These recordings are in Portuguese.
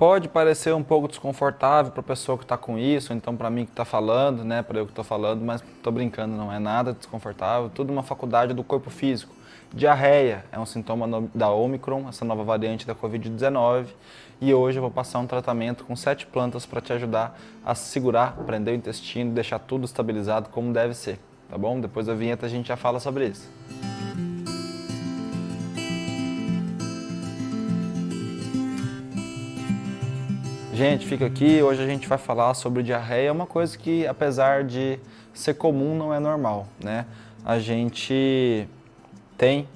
pode parecer um pouco desconfortável para a pessoa que está com isso, então para mim que está falando, né, para eu que estou falando, mas estou brincando, não é nada desconfortável, tudo uma faculdade do corpo físico. Diarreia é um sintoma da Omicron, essa nova variante da Covid-19, e hoje eu vou passar um tratamento com sete plantas para te ajudar a segurar, prender o intestino deixar tudo estabilizado como deve ser, tá bom? Depois da vinheta a gente já fala sobre isso. Gente, fica aqui, hoje a gente vai falar sobre diarreia, uma coisa que apesar de ser comum não é normal, né? A gente tem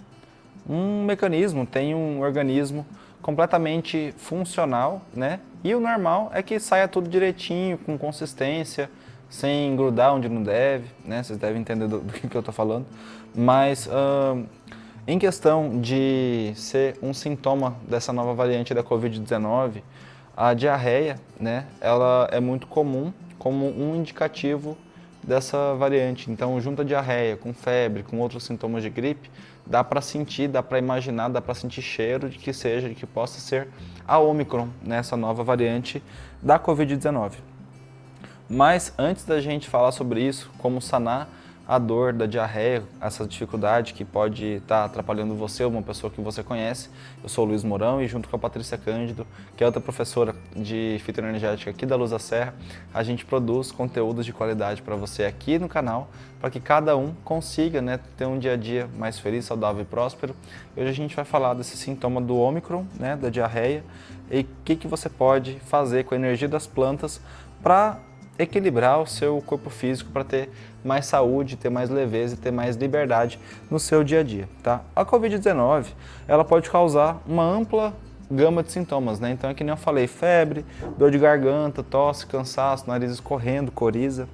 um mecanismo, tem um organismo completamente funcional, né? E o normal é que saia tudo direitinho, com consistência, sem grudar onde não deve, né? Vocês devem entender do, do que eu tô falando. Mas hum, em questão de ser um sintoma dessa nova variante da Covid-19, a diarreia, né, ela é muito comum como um indicativo dessa variante. Então, junto a diarreia com febre, com outros sintomas de gripe, dá para sentir, dá para imaginar, dá para sentir cheiro de que seja, de que possa ser a Omicron, nessa né, nova variante da Covid-19. Mas antes da gente falar sobre isso, como sanar a dor da diarreia, essa dificuldade que pode estar tá atrapalhando você ou uma pessoa que você conhece. Eu sou o Luiz Mourão e junto com a Patrícia Cândido, que é outra professora de fitoenergética aqui da Luz da Serra, a gente produz conteúdos de qualidade para você aqui no canal, para que cada um consiga né, ter um dia a dia mais feliz, saudável e próspero. Hoje a gente vai falar desse sintoma do Ômicron, né, da diarreia, e o que, que você pode fazer com a energia das plantas para equilibrar o seu corpo físico para ter mais saúde, ter mais leveza e ter mais liberdade no seu dia a dia. Tá? A Covid-19 ela pode causar uma ampla gama de sintomas, né? Então é que nem eu falei, febre, dor de garganta, tosse, cansaço, nariz escorrendo, coriza.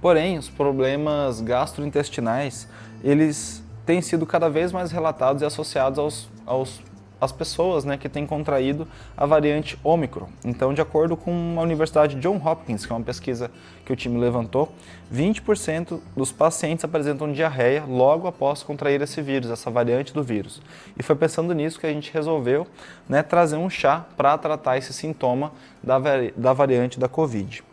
Porém, os problemas gastrointestinais, eles têm sido cada vez mais relatados e associados aos, aos as pessoas né, que têm contraído a variante Omicron. Então, de acordo com a Universidade John Hopkins, que é uma pesquisa que o time levantou, 20% dos pacientes apresentam diarreia logo após contrair esse vírus, essa variante do vírus. E foi pensando nisso que a gente resolveu né, trazer um chá para tratar esse sintoma da, vari da variante da Covid.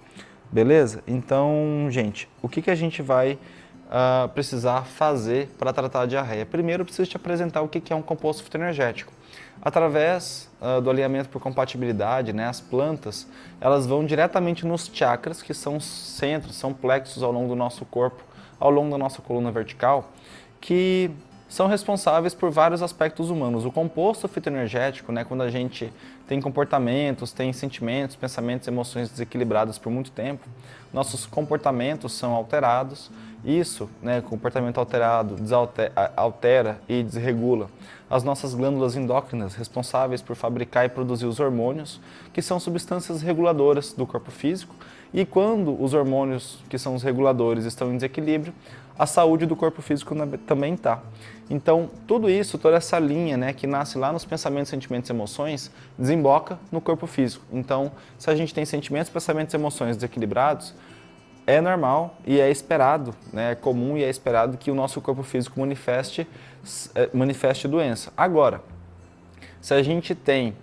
Beleza? Então, gente, o que, que a gente vai uh, precisar fazer para tratar a diarreia? Primeiro, eu preciso te apresentar o que, que é um composto fitoenergético. Através uh, do alinhamento por compatibilidade, né, as plantas, elas vão diretamente nos chakras, que são centros, são plexos ao longo do nosso corpo, ao longo da nossa coluna vertical, que são responsáveis por vários aspectos humanos. O composto fitoenergético, né, quando a gente tem comportamentos, tem sentimentos, pensamentos, emoções desequilibradas por muito tempo, nossos comportamentos são alterados. Isso, né, comportamento alterado, altera e desregula as nossas glândulas endócrinas responsáveis por fabricar e produzir os hormônios, que são substâncias reguladoras do corpo físico, e quando os hormônios, que são os reguladores, estão em desequilíbrio, a saúde do corpo físico também está. Então, tudo isso, toda essa linha né, que nasce lá nos pensamentos, sentimentos e emoções, desemboca no corpo físico. Então, se a gente tem sentimentos, pensamentos e emoções desequilibrados, é normal e é esperado, né, é comum e é esperado que o nosso corpo físico manifeste, é, manifeste doença. Agora, se a gente tem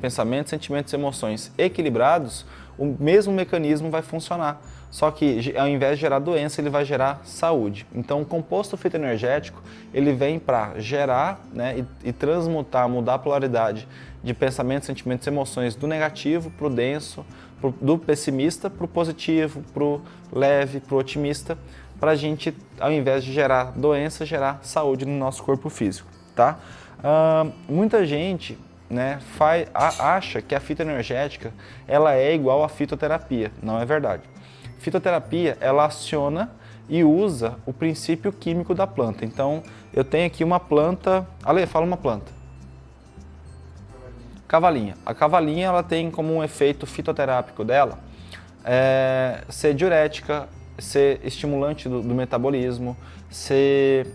pensamentos, sentimentos e emoções equilibrados, o mesmo mecanismo vai funcionar. Só que ao invés de gerar doença, ele vai gerar saúde. Então o composto fitoenergético, ele vem para gerar né, e, e, transmutar, mudar a polaridade de pensamentos, sentimentos e emoções do negativo para o denso, pro, do pessimista para o positivo, para o leve, para o otimista, para a gente, ao invés de gerar doença, gerar saúde no nosso corpo físico. Tá? Uh, muita gente né, faz, a, acha que a fitoenergética ela é igual à fitoterapia. Não é verdade. Fitoterapia, ela aciona e usa o princípio químico da planta. Então, eu tenho aqui uma planta... Ale, fala uma planta. Cavalinha. A cavalinha, ela tem como um efeito fitoterápico dela é, ser diurética, ser estimulante do, do metabolismo, ser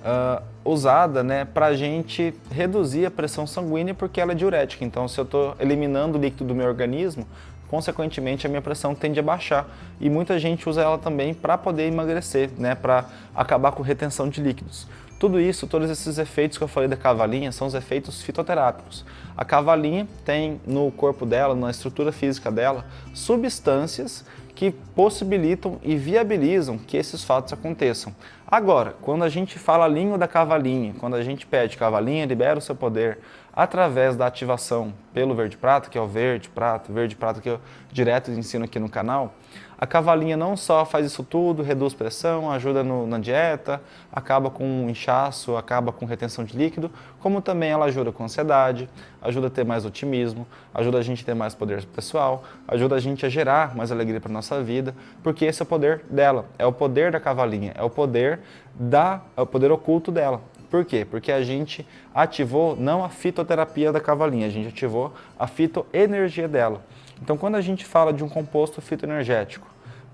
uh, usada né, para a gente reduzir a pressão sanguínea porque ela é diurética. Então, se eu estou eliminando o líquido do meu organismo, consequentemente a minha pressão tende a baixar. E muita gente usa ela também para poder emagrecer, né, para acabar com retenção de líquidos. Tudo isso, todos esses efeitos que eu falei da cavalinha são os efeitos fitoterápicos. A cavalinha tem no corpo dela, na estrutura física dela, substâncias que possibilitam e viabilizam que esses fatos aconteçam. Agora, quando a gente fala a língua da cavalinha, quando a gente pede cavalinha, libera o seu poder através da ativação pelo verde prata, que é o verde prata, verde prata que eu direto ensino aqui no canal, a cavalinha não só faz isso tudo, reduz pressão, ajuda no, na dieta, acaba com inchaço, acaba com retenção de líquido, como também ela ajuda com ansiedade, ajuda a ter mais otimismo, ajuda a gente a ter mais poder pessoal, ajuda a gente a gerar mais alegria para nossa vida, porque esse é o poder dela, é o poder da cavalinha, é o poder da, é o poder oculto dela. Por quê? Porque a gente ativou não a fitoterapia da cavalinha, a gente ativou a fitoenergia dela. Então, quando a gente fala de um composto fitoenergético,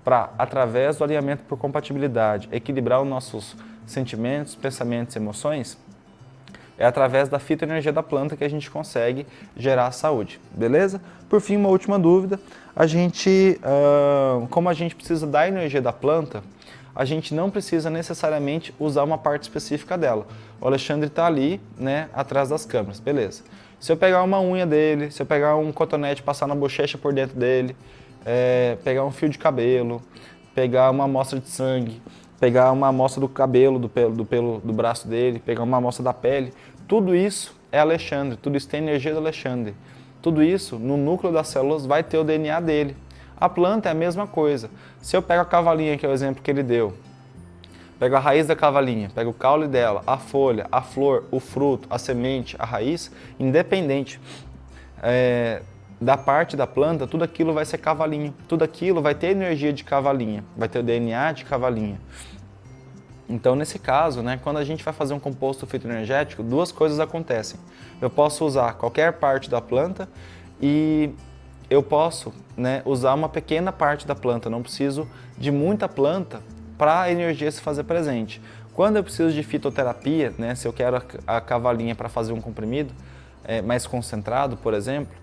para, através do alinhamento por compatibilidade, equilibrar os nossos sentimentos, pensamentos e emoções, é através da fitoenergia da planta que a gente consegue gerar saúde, beleza? Por fim, uma última dúvida, a gente, como a gente precisa da energia da planta, a gente não precisa necessariamente usar uma parte específica dela. O Alexandre está ali, né, atrás das câmeras, beleza. Se eu pegar uma unha dele, se eu pegar um cotonete passar na bochecha por dentro dele, é, pegar um fio de cabelo, pegar uma amostra de sangue, pegar uma amostra do cabelo, do pelo, do pelo do braço dele, pegar uma amostra da pele, tudo isso é Alexandre, tudo isso tem energia do Alexandre. Tudo isso, no núcleo das células, vai ter o DNA dele. A planta é a mesma coisa. Se eu pego a cavalinha, que é o exemplo que ele deu, Pego a raiz da cavalinha, pego o caule dela, a folha, a flor, o fruto, a semente, a raiz, independente é, da parte da planta, tudo aquilo vai ser cavalinho. Tudo aquilo vai ter energia de cavalinha, vai ter o DNA de cavalinha. Então, nesse caso, né, quando a gente vai fazer um composto fitoenergético, duas coisas acontecem. Eu posso usar qualquer parte da planta e eu posso né, usar uma pequena parte da planta, não preciso de muita planta para a energia se fazer presente. Quando eu preciso de fitoterapia, né, se eu quero a, cavalinha para fazer um comprimido é, mais concentrado, por exemplo,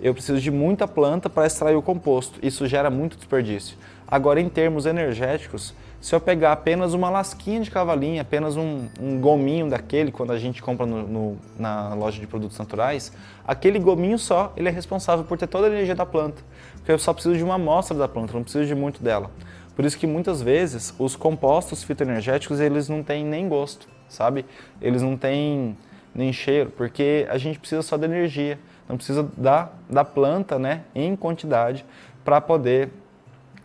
eu preciso de muita planta para extrair o composto. Isso gera muito desperdício. Agora, em termos energéticos, se eu pegar apenas uma lasquinha de cavalinha, apenas um, um gominho daquele, quando a gente compra no, no, na loja de produtos naturais, aquele gominho só, ele é responsável por ter toda a energia da planta. Porque eu só preciso de uma amostra da planta, não preciso de muito dela. Por isso que muitas vezes os compostos fitoenergéticos eles não têm nem gosto, sabe? Eles não têm nem cheiro, porque a gente precisa só da energia, não precisa da, da planta né, em quantidade para poder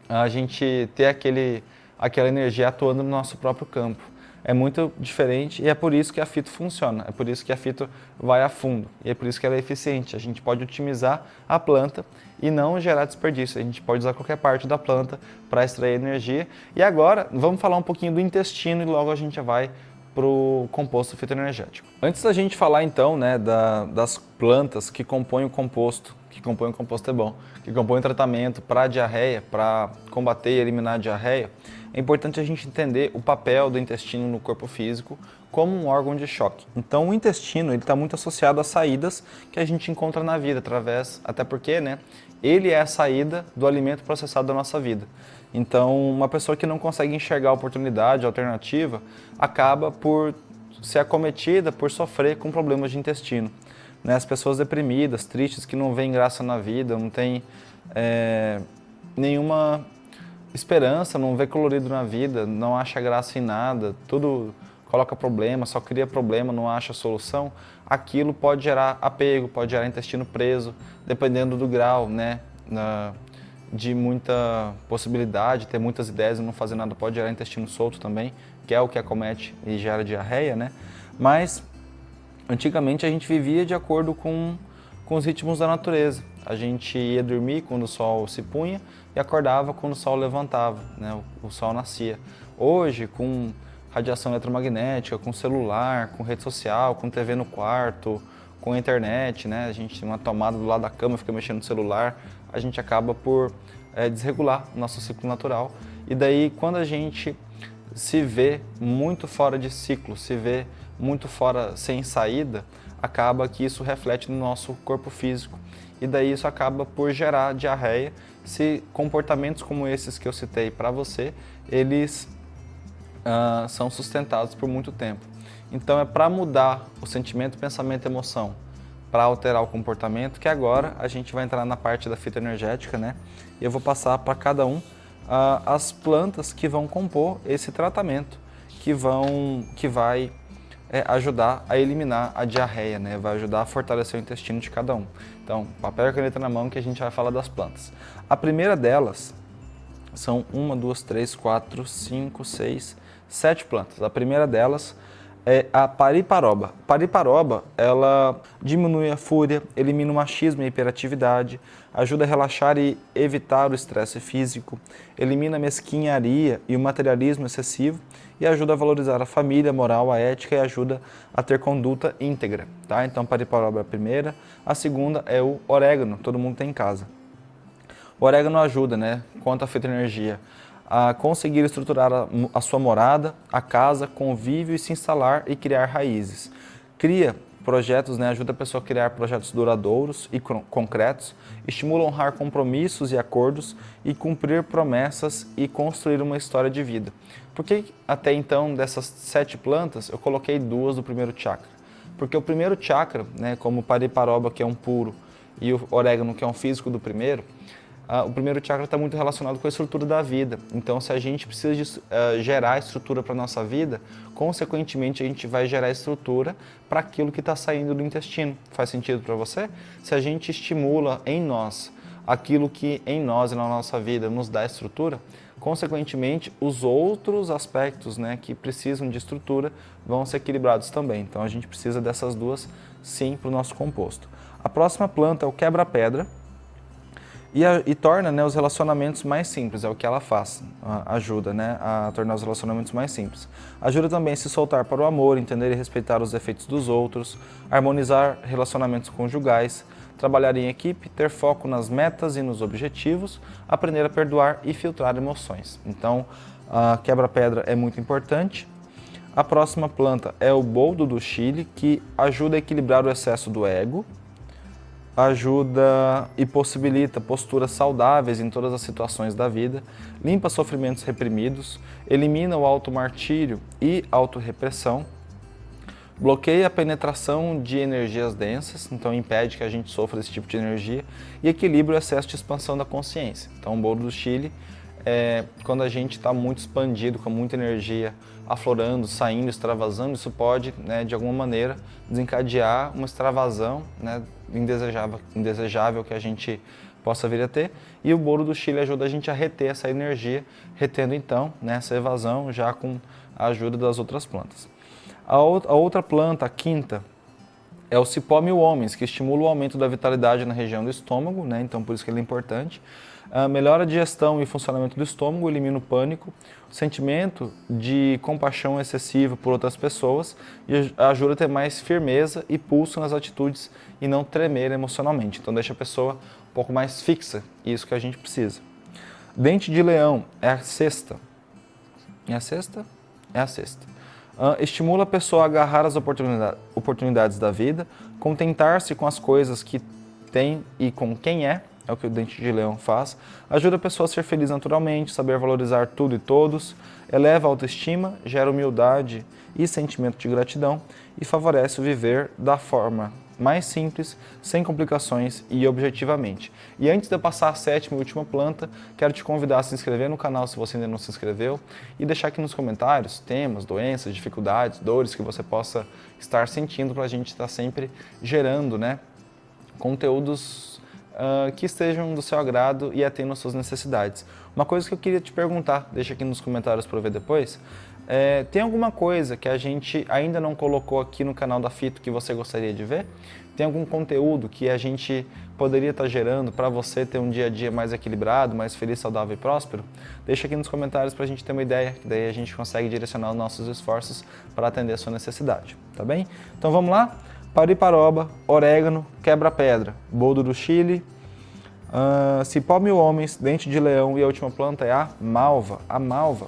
a gente ter aquele, aquela energia atuando no nosso próprio campo é muito diferente e é por isso que a fito funciona, é por isso que a fito vai a fundo e é por isso que ela é eficiente. A gente pode otimizar a planta e não gerar desperdício. A gente pode usar qualquer parte da planta para extrair energia. E agora vamos falar um pouquinho do intestino e logo a gente vai para o composto fitoenergético. Antes da gente falar então né, da, das plantas que compõem o composto, que compõem o composto é bom, que compõem o tratamento para diarreia, para combater e eliminar a diarreia, é importante a gente entender o papel do intestino no corpo físico como um órgão de choque. Então o intestino está muito associado às saídas que a gente encontra na vida, através, até porque né, ele é a saída do alimento processado da nossa vida. Então uma pessoa que não consegue enxergar a oportunidade, a alternativa, acaba por ser acometida, por sofrer com problemas de intestino. Né, as pessoas deprimidas, tristes, que não veem graça na vida, não tem é, nenhuma esperança, não vê colorido na vida, não acha graça em nada, tudo coloca problema, só cria problema, não acha solução, aquilo pode gerar apego, pode gerar intestino preso, dependendo do grau, né, de muita possibilidade, ter muitas ideias e não fazer nada, pode gerar intestino solto também, que é o que acomete e gera diarreia, né, mas antigamente a gente vivia de acordo com, com os ritmos da natureza, a gente ia dormir quando o sol se punha e acordava quando o sol levantava, né? o, sol nascia. Hoje, com radiação eletromagnética, com celular, com rede social, com TV no quarto, com internet, né? a gente tem uma tomada do lado da cama, fica mexendo no celular, a gente acaba por é, desregular o nosso ciclo natural. E daí, quando a gente se vê muito fora de ciclo, se vê muito fora sem saída, acaba que isso reflete no nosso corpo físico e daí isso acaba por gerar diarreia se comportamentos como esses que eu citei para você, eles uh, são sustentados por muito tempo. Então é para mudar o sentimento, pensamento e emoção, para alterar o comportamento, que agora a gente vai entrar na parte da fitoenergética, né? E eu vou passar para cada um uh, as plantas que vão compor esse tratamento, que, vão, que vai é, ajudar a eliminar a diarreia, né? Vai ajudar a fortalecer o intestino de cada um. Então, papel e caneta na mão que a gente vai falar das plantas. A primeira delas são uma, duas, três, quatro, cinco, seis, sete plantas. A primeira delas é a pariparoba. Pariparoba, ela diminui a fúria, elimina o machismo e a hiperatividade, ajuda a relaxar e evitar o estresse físico, elimina a mesquinharia e o materialismo excessivo e ajuda a valorizar a família, a moral, a ética e ajuda a ter conduta íntegra. Tá? Então, pariparoba é a primeira. A segunda é o orégano, todo mundo tem em casa. O orégano ajuda, né, quanto à fitoenergia, a conseguir estruturar a, a sua morada, a casa, convívio e se instalar e criar raízes. Cria projetos, né, ajuda a pessoa a criar projetos duradouros e concretos, estimula a honrar compromissos e acordos e cumprir promessas e construir uma história de vida. Por que até então dessas sete plantas eu coloquei duas do primeiro chakra? Porque o primeiro chakra, né, como o pariparoba que é um puro e o orégano que é um físico do primeiro, O primeiro chakra está muito relacionado com a estrutura da vida. Então, se a gente precisa de, uh, gerar estrutura para a nossa vida, consequentemente a gente vai gerar estrutura para aquilo que está saindo do intestino. Faz sentido para você? Se a gente estimula em nós aquilo que em nós e na nossa vida nos dá estrutura, consequentemente os outros aspectos né, que precisam de estrutura vão ser equilibrados também. Então, a gente precisa dessas duas sim para o nosso composto. A próxima planta é o quebra-pedra e, a, e torna né, os relacionamentos mais simples, é o que ela faz, ajuda né, a tornar os relacionamentos mais simples. Ajuda também a se soltar para o amor, entender e respeitar os defeitos dos outros, harmonizar relacionamentos conjugais, trabalhar em equipe, ter foco nas metas e nos objetivos, aprender a perdoar e filtrar emoções. Então, a quebra-pedra é muito importante. A próxima planta é o boldo do Chile, que ajuda a equilibrar o excesso do ego, ajuda e possibilita posturas saudáveis em todas as situações da vida, limpa sofrimentos reprimidos, elimina o automartírio e autorrepressão, bloqueia a penetração de energias densas, então impede que a gente sofra esse tipo de energia, e equilibra o excesso de expansão da consciência. Então o bolo do Chile é quando a gente está muito expandido, com muita energia aflorando, saindo, extravasando, isso pode, né, de alguma maneira, desencadear uma extravasão né, indesejável, indesejável que a gente possa vir a ter. E o bolo do Chile ajuda a gente a reter essa energia, retendo então né, essa evasão já com a ajuda das outras plantas. A, outra planta, a quinta, é o cipó mil homens, que estimula o aumento da vitalidade na região do estômago, né? então por isso que ele é importante. Uh, melhora a digestão e funcionamento do estômago, elimina o pânico, o sentimento de compaixão excessiva por outras pessoas e ajuda a ter mais firmeza e pulso nas atitudes e não tremer emocionalmente. Então deixa a pessoa um pouco mais fixa, isso que a gente precisa. Dente de leão é a sexta. É a sexta? É a sexta. Uh, estimula a pessoa a agarrar as oportunidades da vida, contentar-se com as coisas que tem e com quem é, é o que o dente de leão faz, ajuda a pessoa a ser feliz naturalmente, saber valorizar tudo e todos, eleva a autoestima, gera humildade e sentimento de gratidão e favorece o viver da forma mais simples, sem complicações e objetivamente. E antes de eu passar a sétima e última planta, quero te convidar a se inscrever no canal se você ainda não se inscreveu e deixar aqui nos comentários temas, doenças, dificuldades, dores que você possa estar sentindo para a gente estar sempre gerando né, conteúdos uh, que estejam do seu agrado e atendam suas necessidades. Uma coisa que eu queria te perguntar, deixa aqui nos comentários para ver depois, é, tem alguma coisa que a gente ainda não colocou aqui no canal da Fito que você gostaria de ver? Tem algum conteúdo que a gente poderia estar tá gerando para você ter um dia a dia mais equilibrado, mais feliz, saudável e próspero? Deixa aqui nos comentários para a gente ter uma ideia, que daí a gente consegue direcionar os nossos esforços para atender a sua necessidade, tá bem? Então vamos lá? Pariparoba, orégano, quebra-pedra, boldo do Chile, uh, cipó mil homens, dente de leão e a última planta é a malva. A malva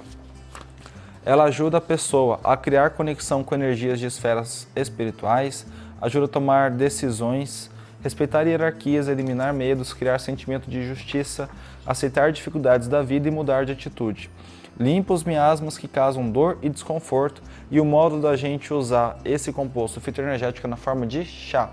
ela ajuda a pessoa a criar conexão com energias de esferas espirituais, ajuda a tomar decisões respeitar hierarquias, eliminar medos, criar sentimento de justiça, aceitar dificuldades da vida e mudar de atitude. Limpa os miasmas que causam dor e desconforto e o modo da gente usar esse composto fitoenergético na forma de chá.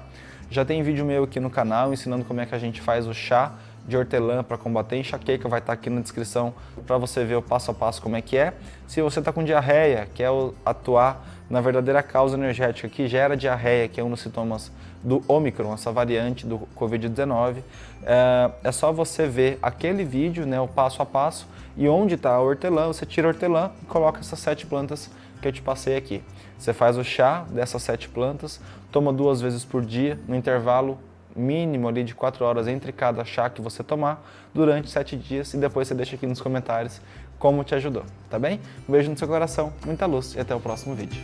Já tem vídeo meu aqui no canal ensinando como é que a gente faz o chá de hortelã para combater enxaqueca, vai estar tá aqui na descrição para você ver o passo a passo como é que é. Se você está com diarreia, quer atuar na verdadeira causa energética que gera diarreia, que é um dos sintomas do Omicron, essa variante do Covid-19, é, é só você ver aquele vídeo, né, o passo a passo, e onde está a hortelã, você tira a hortelã e coloca essas sete plantas que eu te passei aqui. Você faz o chá dessas sete plantas, toma duas vezes por dia, no intervalo mínimo ali de 4 horas entre cada chá que você tomar durante 7 dias e depois você deixa aqui nos comentários como te ajudou, tá bem? Um beijo no seu coração, muita luz e até o próximo vídeo.